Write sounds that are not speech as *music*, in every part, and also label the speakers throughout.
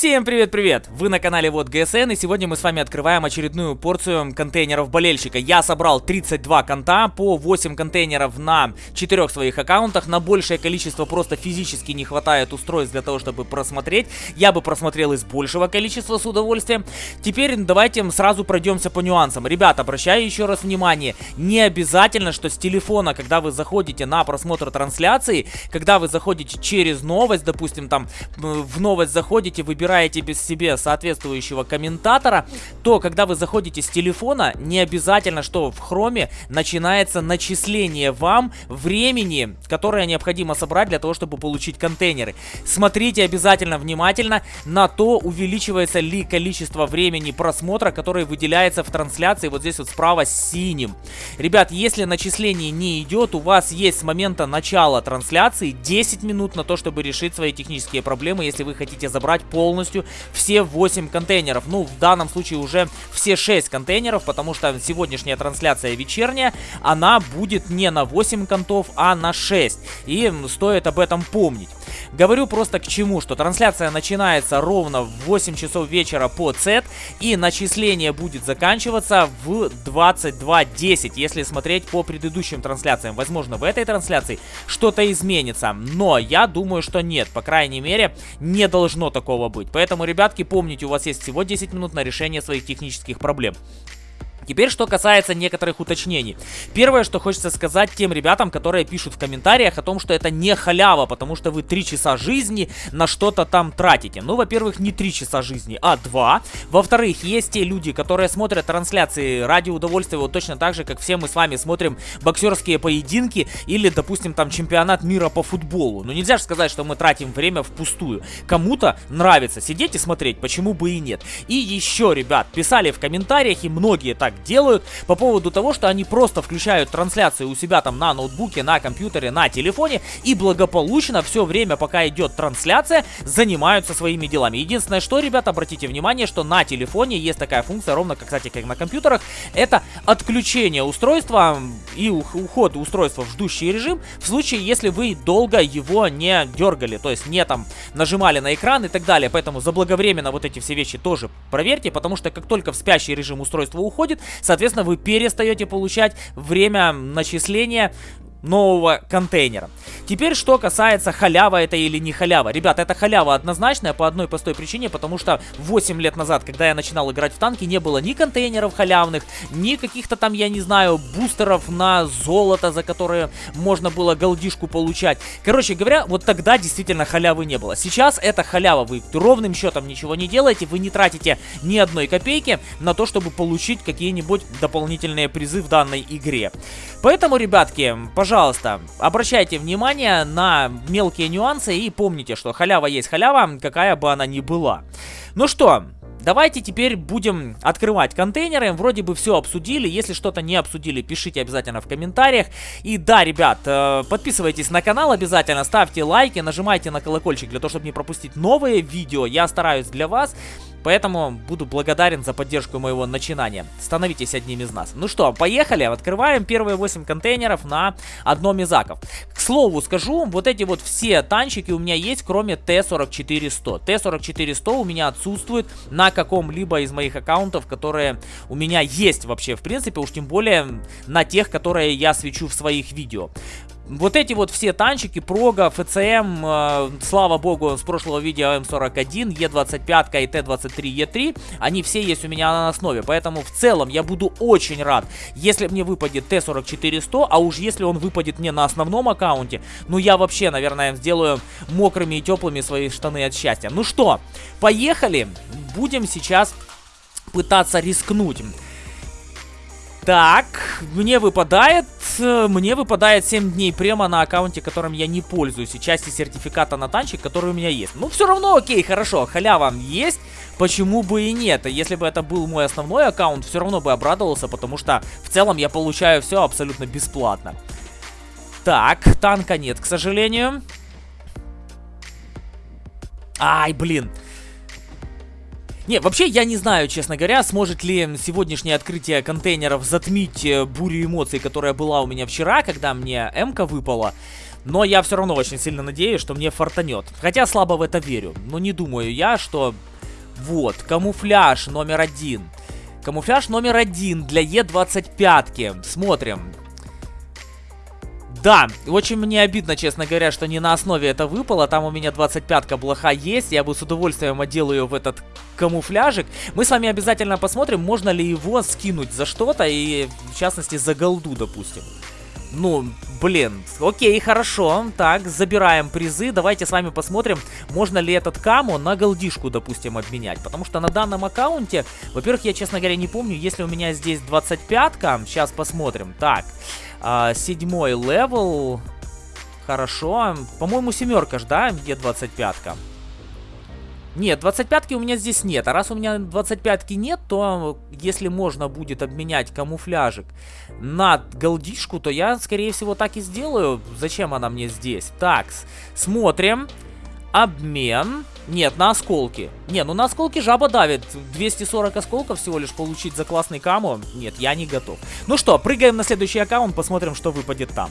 Speaker 1: Всем привет-привет! Вы на канале Вот ГСН и сегодня мы с вами открываем очередную порцию контейнеров болельщика. Я собрал 32 конта по 8 контейнеров на 4 своих аккаунтах. На большее количество просто физически не хватает устройств для того, чтобы просмотреть. Я бы просмотрел из большего количества с удовольствием. Теперь давайте сразу пройдемся по нюансам. Ребят, обращаю еще раз внимание, не обязательно, что с телефона, когда вы заходите на просмотр трансляции, когда вы заходите через новость, допустим, там в новость заходите, вы выбираете без себе соответствующего комментатора, то когда вы заходите с телефона, не обязательно, что в хроме начинается начисление вам времени, которое необходимо собрать для того, чтобы получить контейнеры. Смотрите обязательно внимательно на то, увеличивается ли количество времени просмотра, которое выделяется в трансляции вот здесь вот справа синим. Ребят, если начисление не идет, у вас есть с момента начала трансляции 10 минут на то, чтобы решить свои технические проблемы, если вы хотите забрать пол полностью все 8 контейнеров. Ну, в данном случае уже все 6 контейнеров, потому что сегодняшняя трансляция вечерняя, она будет не на 8 контов, а на 6. И стоит об этом помнить. Говорю просто к чему, что трансляция начинается ровно в 8 часов вечера по CET, и начисление будет заканчиваться в 22.10, если смотреть по предыдущим трансляциям. Возможно, в этой трансляции что-то изменится, но я думаю, что нет, по крайней мере, не должно такого быть. Поэтому, ребятки, помните, у вас есть всего 10 минут на решение своих технических проблем. Теперь, что касается некоторых уточнений. Первое, что хочется сказать тем ребятам, которые пишут в комментариях о том, что это не халява, потому что вы 3 часа жизни на что-то там тратите. Ну, во-первых, не 3 часа жизни, а 2. Во-вторых, есть те люди, которые смотрят трансляции ради удовольствия, вот точно так же, как все мы с вами смотрим боксерские поединки или, допустим, там чемпионат мира по футболу. Ну, нельзя же сказать, что мы тратим время впустую. Кому-то нравится сидеть и смотреть, почему бы и нет. И еще, ребят, писали в комментариях, и многие так делают по поводу того, что они просто включают трансляцию у себя там на ноутбуке, на компьютере, на телефоне и благополучно все время, пока идет трансляция, занимаются своими делами. Единственное, что, ребят, обратите внимание, что на телефоне есть такая функция, ровно, как, кстати, как на компьютерах, это отключение устройства и уход устройства в ждущий режим в случае, если вы долго его не дергали, то есть не там нажимали на экран и так далее. Поэтому заблаговременно вот эти все вещи тоже проверьте, потому что как только в спящий режим устройство уходит, Соответственно, вы перестаете получать время начисления нового контейнера. Теперь, что касается халява это или не халява. Ребята, это халява однозначная по одной простой причине, потому что 8 лет назад, когда я начинал играть в танки, не было ни контейнеров халявных, ни каких-то там, я не знаю, бустеров на золото, за которые можно было голдишку получать. Короче говоря, вот тогда действительно халявы не было. Сейчас это халява, вы ровным счетом ничего не делаете, вы не тратите ни одной копейки на то, чтобы получить какие-нибудь дополнительные призы в данной игре. Поэтому, ребятки, пожалуйста, пожалуйста, обращайте внимание на мелкие нюансы и помните, что халява есть халява, какая бы она ни была. Ну что, Давайте теперь будем открывать контейнеры. Вроде бы все обсудили. Если что-то не обсудили, пишите обязательно в комментариях. И да, ребят, э, подписывайтесь на канал обязательно, ставьте лайки, нажимайте на колокольчик для того, чтобы не пропустить новые видео. Я стараюсь для вас. Поэтому буду благодарен за поддержку моего начинания. Становитесь одним из нас. Ну что, поехали. Открываем первые 8 контейнеров на одном из аков. К слову скажу, вот эти вот все танчики у меня есть, кроме Т-44-100. Т-44-100 у меня отсутствует на каком-либо из моих аккаунтов, которые у меня есть вообще, в принципе, уж тем более на тех, которые я свечу в своих видео. Вот эти вот все танчики, Прога, ФЦМ, э, слава богу, с прошлого видео М41, Е25 и Т23Е3, они все есть у меня на основе. Поэтому в целом я буду очень рад, если мне выпадет Т-44-100, а уж если он выпадет мне на основном аккаунте, ну я вообще, наверное, сделаю мокрыми и теплыми свои штаны от счастья. Ну что, поехали, будем сейчас пытаться рискнуть. Так, мне выпадает, мне выпадает 7 дней према на аккаунте, которым я не пользуюсь, и части сертификата на танчик, который у меня есть. Ну, все равно окей, хорошо, халява есть, почему бы и нет. Если бы это был мой основной аккаунт, все равно бы обрадовался, потому что в целом я получаю все абсолютно бесплатно. Так, танка нет, к сожалению. Ай, блин. Не, вообще я не знаю, честно говоря, сможет ли сегодняшнее открытие контейнеров затмить э, бурю эмоций, которая была у меня вчера, когда мне М-ка выпала. Но я все равно очень сильно надеюсь, что мне фартанет. Хотя слабо в это верю. Но не думаю я, что Вот, камуфляж номер один. Камуфляж номер один для Е25. Смотрим. Да, очень мне обидно, честно говоря, что не на основе это выпало. Там у меня 25-ка блоха есть. Я бы с удовольствием одел ее в этот камуфляжик. Мы с вами обязательно посмотрим, можно ли его скинуть за что-то. И, в частности, за голду, допустим. Ну, блин, окей, хорошо. Так, забираем призы. Давайте с вами посмотрим, можно ли этот каму на голдишку, допустим, обменять. Потому что на данном аккаунте, во-первых, я, честно говоря, не помню, если у меня здесь 25-ка. Сейчас посмотрим. Так, а, седьмой level. Хорошо. По-моему, семерка ж, да, где 25-ка? Нет, 25-ки у меня здесь нет. А раз у меня 25-ки нет, то если можно будет обменять камуфляжик на голдишку, то я, скорее всего, так и сделаю. Зачем она мне здесь? Так, смотрим. Обмен. Нет, на осколки. Не, ну на осколки жаба давит. 240 осколков всего лишь получить за классный каму. Нет, я не готов. Ну что, прыгаем на следующий аккаунт, посмотрим, что выпадет там.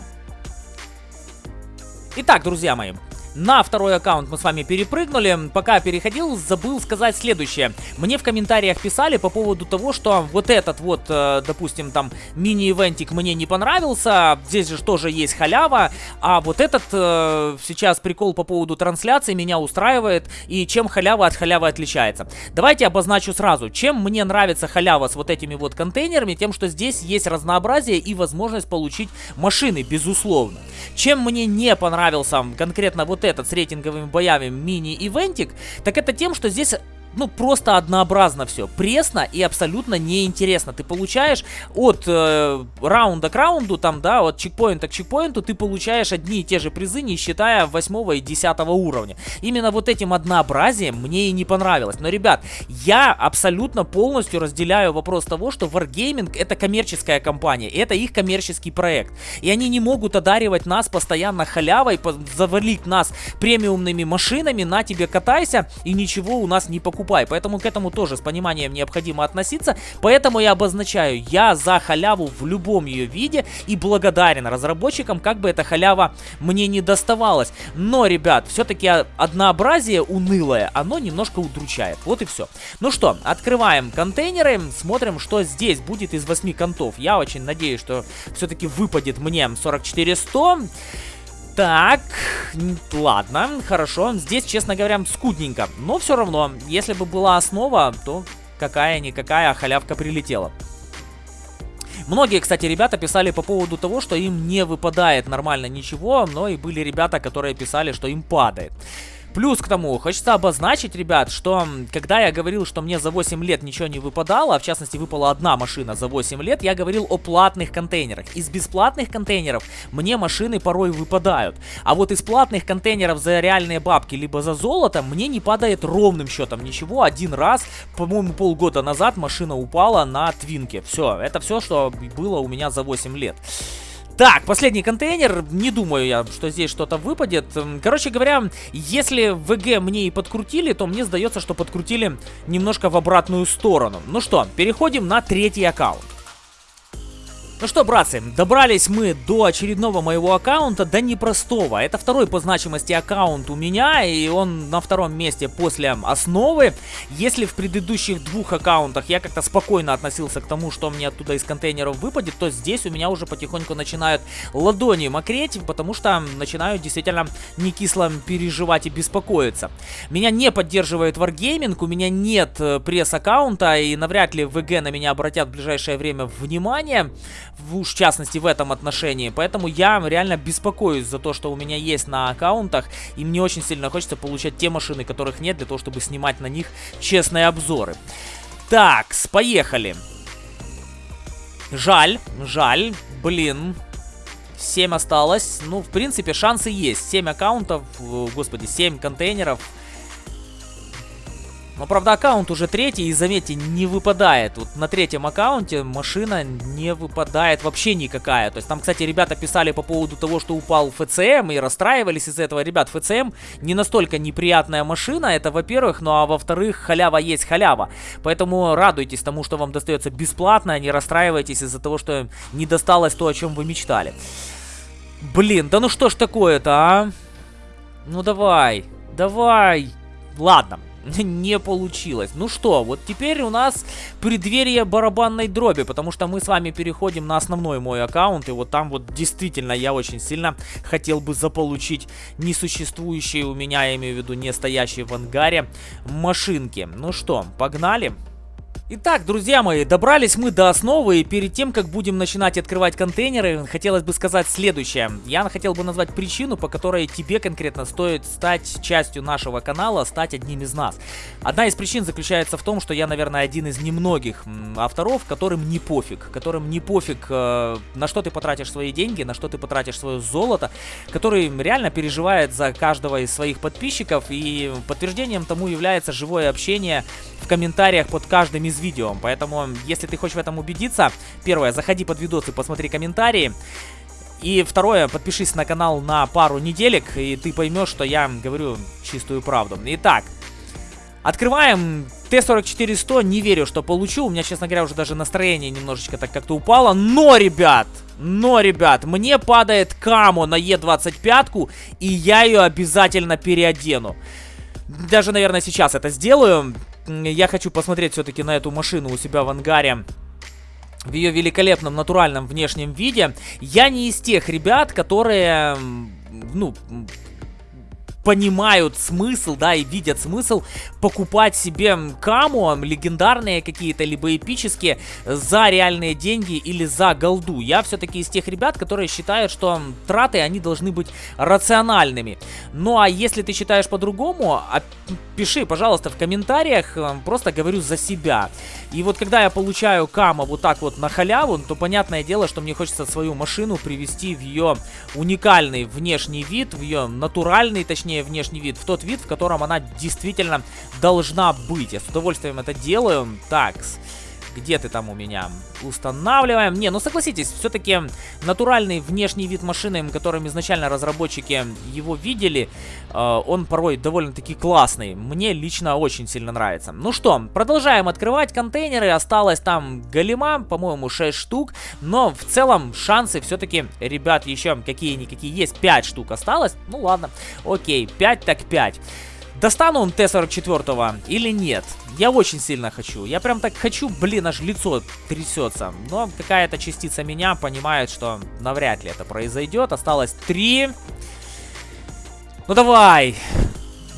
Speaker 1: Итак, друзья мои, на второй аккаунт мы с вами перепрыгнули. Пока переходил, забыл сказать следующее. Мне в комментариях писали по поводу того, что вот этот вот, э, допустим, там мини-ивентик мне не понравился. Здесь же тоже есть халява. А вот этот э, сейчас прикол по поводу трансляции меня устраивает. И чем халява от халявы отличается. Давайте обозначу сразу. Чем мне нравится халява с вот этими вот контейнерами? Тем, что здесь есть разнообразие и возможность получить машины, безусловно. Чем мне не понравился конкретно вот этот с рейтинговыми боями мини-ивентик, так это тем, что здесь ну, просто однообразно все. Пресно и абсолютно неинтересно. Ты получаешь от э, раунда к раунду, там, да, от чекпоинта к чекпоинту, ты получаешь одни и те же призы, не считая 8 и 10 уровня. Именно вот этим однообразием мне и не понравилось. Но, ребят, я абсолютно полностью разделяю вопрос того, что Wargaming это коммерческая компания, это их коммерческий проект. И они не могут одаривать нас постоянно халявой, завалить нас премиумными машинами, на тебе катайся, и ничего у нас не покупай покупай. Поэтому к этому тоже с пониманием необходимо относиться. Поэтому я обозначаю, я за халяву в любом ее виде и благодарен разработчикам, как бы эта халява мне не доставалась. Но, ребят, все-таки однообразие унылое, оно немножко удручает. Вот и все. Ну что, открываем контейнеры, смотрим, что здесь будет из 8 контов. Я очень надеюсь, что все-таки выпадет мне 44100. Так, ладно, хорошо. Здесь, честно говоря, скудненько. Но все равно, если бы была основа, то какая-никакая халявка прилетела. Многие, кстати, ребята писали по поводу того, что им не выпадает нормально ничего, но и были ребята, которые писали, что им падает. Плюс к тому, хочется обозначить, ребят, что когда я говорил, что мне за 8 лет ничего не выпадало, а в частности выпала одна машина за 8 лет, я говорил о платных контейнерах. Из бесплатных контейнеров мне машины порой выпадают. А вот из платных контейнеров за реальные бабки, либо за золото, мне не падает ровным счетом ничего. Один раз, по-моему, полгода назад машина упала на твинке. Все, это все, что было у меня за 8 лет. Так, последний контейнер. Не думаю я, что здесь что-то выпадет. Короче говоря, если ВГ мне и подкрутили, то мне сдается, что подкрутили немножко в обратную сторону. Ну что, переходим на третий аккаунт. Ну что, братцы, добрались мы до очередного моего аккаунта, да непростого. Это второй по значимости аккаунт у меня, и он на втором месте после основы. Если в предыдущих двух аккаунтах я как-то спокойно относился к тому, что мне оттуда из контейнеров выпадет, то здесь у меня уже потихоньку начинают ладони мокреть, потому что начинаю действительно не кисло переживать и беспокоиться. Меня не поддерживает Wargaming, у меня нет э, пресс-аккаунта, и навряд ли ВГ на меня обратят в ближайшее время внимание в, в частности в этом отношении. Поэтому я реально беспокоюсь за то, что у меня есть на аккаунтах. И мне очень сильно хочется получать те машины, которых нет, для того, чтобы снимать на них честные обзоры. Так, поехали. Жаль, жаль, блин. 7 осталось. Ну, в принципе, шансы есть. 7 аккаунтов, господи, 7 контейнеров. Но, правда, аккаунт уже третий, и, заметьте, не выпадает. Вот на третьем аккаунте машина не выпадает вообще никакая. То есть там, кстати, ребята писали по поводу того, что упал ФЦМ, и расстраивались из-за этого. Ребят, ФЦМ не настолько неприятная машина, это во-первых, ну а во-вторых, халява есть халява. Поэтому радуйтесь тому, что вам достается бесплатно, а не расстраивайтесь из-за того, что не досталось то, о чем вы мечтали. Блин, да ну что ж такое-то, а? Ну давай, давай. Ладно, *laughs* не получилось. Ну что, вот теперь у нас преддверие барабанной дроби, потому что мы с вами переходим на основной мой аккаунт, и вот там вот действительно я очень сильно хотел бы заполучить несуществующие у меня, я имею в виду не стоящие в ангаре, машинки. Ну что, погнали? Итак, друзья мои, добрались мы до основы, и перед тем, как будем начинать открывать контейнеры, хотелось бы сказать следующее. Я хотел бы назвать причину, по которой тебе конкретно стоит стать частью нашего канала, стать одним из нас. Одна из причин заключается в том, что я, наверное, один из немногих авторов, которым не пофиг, которым не пофиг, э, на что ты потратишь свои деньги, на что ты потратишь свое золото, который реально переживает за каждого из своих подписчиков, и подтверждением тому является живое общение в комментариях под каждым из видео. Поэтому, если ты хочешь в этом убедиться, первое, заходи под видос и посмотри комментарии. И второе, подпишись на канал на пару неделек, и ты поймешь, что я говорю чистую правду. Итак, открываем Т-44-100. Не верю, что получу. У меня, честно говоря, уже даже настроение немножечко так как-то упало. Но, ребят, но, ребят, мне падает Камо на Е25, и я ее обязательно переодену. Даже, наверное, сейчас это сделаю я хочу посмотреть все-таки на эту машину у себя в ангаре в ее великолепном натуральном внешнем виде. Я не из тех ребят, которые, ну, понимают смысл, да, и видят смысл покупать себе каму, легендарные какие-то, либо эпические, за реальные деньги или за голду. Я все-таки из тех ребят, которые считают, что траты, они должны быть рациональными. Ну, а если ты считаешь по-другому, пиши, пожалуйста, в комментариях, просто говорю за себя. И вот когда я получаю кама вот так вот на халяву, то понятное дело, что мне хочется свою машину привести в ее уникальный внешний вид, в ее натуральный, точнее, точнее внешний вид, в тот вид, в котором она действительно должна быть. Я с удовольствием это делаю. Так, где ты там у меня? Устанавливаем. Не, ну согласитесь, все-таки натуральный внешний вид машины, которым изначально разработчики его видели, э, он порой довольно-таки классный. Мне лично очень сильно нравится. Ну что, продолжаем открывать контейнеры. Осталось там галима, по-моему, 6 штук. Но в целом шансы все-таки, ребят, еще какие-никакие есть. 5 штук осталось. Ну ладно, окей, 5 так 5. Достану он Т-44 или нет? Я очень сильно хочу. Я прям так хочу, блин, аж лицо трясется. Но какая-то частица меня понимает, что навряд ли это произойдет. Осталось три. Ну давай.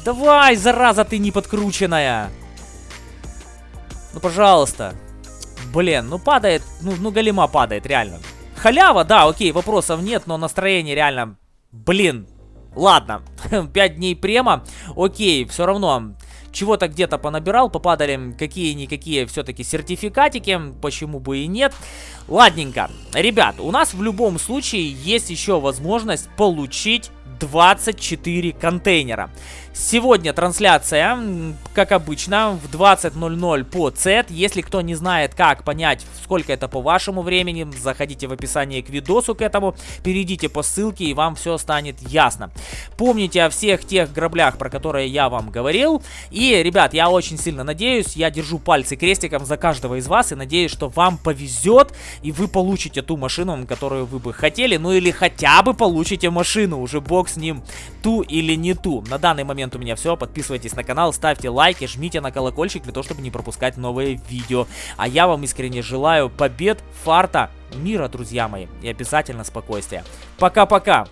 Speaker 1: Давай, зараза ты не подкрученная. Ну, пожалуйста. Блин, ну падает, ну, ну голема падает, реально. Халява, да, окей, вопросов нет, но настроение реально, блин, Ладно, *laughs* 5 дней према. Окей, все равно чего-то где-то понабирал, попадали какие-никакие все-таки сертификатики, почему бы и нет. Ладненько, ребят, у нас в любом случае есть еще возможность получить 24 контейнера. Сегодня трансляция, как обычно, в 20.00 по CET. Если кто не знает, как понять, сколько это по вашему времени, заходите в описание к видосу к этому, перейдите по ссылке и вам все станет ясно. Помните о всех тех граблях, про которые я вам говорил. И, ребят, я очень сильно надеюсь, я держу пальцы крестиком за каждого из вас и надеюсь, что вам повезет и вы получите ту машину, которую вы бы хотели, ну или хотя бы получите машину, уже бог с ним, ту или не ту. На данный момент момент у меня все. Подписывайтесь на канал, ставьте лайки, жмите на колокольчик для того, чтобы не пропускать новые видео. А я вам искренне желаю побед, фарта, мира, друзья мои, и обязательно спокойствия. Пока-пока!